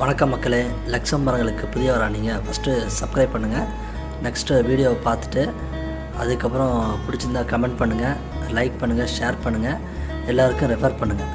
வணக்கம் மக்களே லக்ஷம் மரங்களுக்கு புதியவரா நீங்கள் ஃபஸ்ட்டு சப்ஸ்கிரைப் பண்ணுங்கள் நெக்ஸ்ட்டு வீடியோவை பார்த்துட்டு அதுக்கப்புறம் பிடிச்சிருந்தா கமெண்ட் பண்ணுங்கள் லைக் பண்ணுங்கள் ஷேர் பண்ணுங்கள் எல்லாருக்கும் ரெஃபர் பண்ணுங்கள்